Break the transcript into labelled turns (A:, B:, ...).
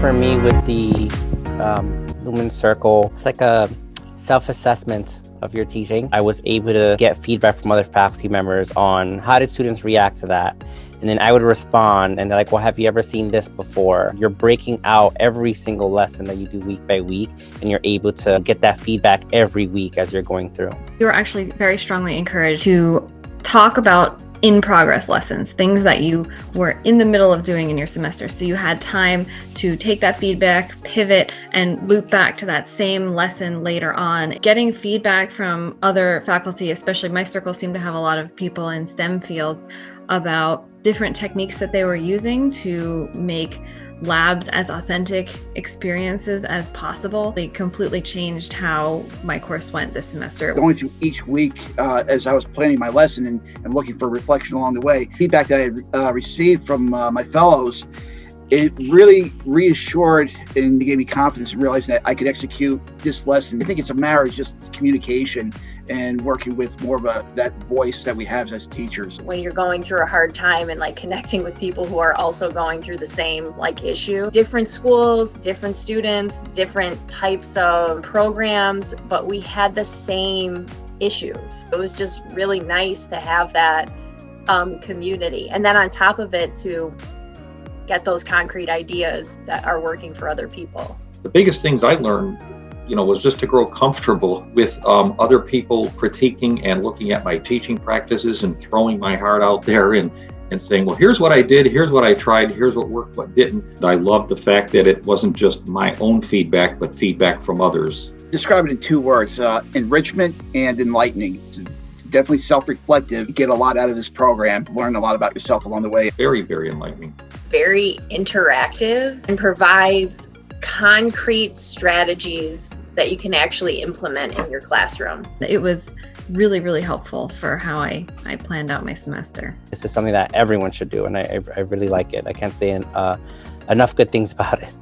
A: for me with the um, Lumen Circle, it's like a self-assessment of your teaching. I was able to get feedback from other faculty members on how did students react to that. And then I would respond and they're like, well, have you ever seen this before? You're breaking out every single lesson that you do week by week, and you're able to get that feedback every week as you're going through.
B: You were actually very strongly encouraged to talk about in progress lessons, things that you were in the middle of doing in your semester. So you had time to take that feedback, pivot, and loop back to that same lesson later on. Getting feedback from other faculty, especially my circle seemed to have a lot of people in STEM fields about different techniques that they were using to make labs as authentic experiences as possible. They completely changed how my course went this semester.
C: Going through each week uh, as I was planning my lesson and, and, looking for reflection along the way, feedback that I had uh, received from uh, my fellows, it really reassured and gave me confidence in realizing that I could execute this lesson. I think it's a matter of just communication and working with more of a that voice that we have as teachers.
D: When you're going through a hard time and like connecting with people who are also going through the same like issue. Different schools, different students, different types of programs, but we had the same issues. It was just really nice to have that um, community. And then on top of it to get those concrete ideas that are working for other people.
E: The biggest things I learned you know, was just to grow comfortable with um, other people critiquing and looking at my teaching practices and throwing my heart out there and, and saying, well, here's what I did, here's what I tried, here's what worked, what didn't. I love the fact that it wasn't just my own feedback, but feedback from others.
C: Describe it in two words, uh, enrichment and enlightening. definitely self-reflective. Get a lot out of this program, learn a lot about yourself along the way.
E: Very, very enlightening.
D: Very interactive and provides concrete strategies that you can actually implement in your classroom.
B: It was really, really helpful for how I, I planned out my semester.
A: This is something that everyone should do, and I, I really like it. I can't say uh, enough good things about it.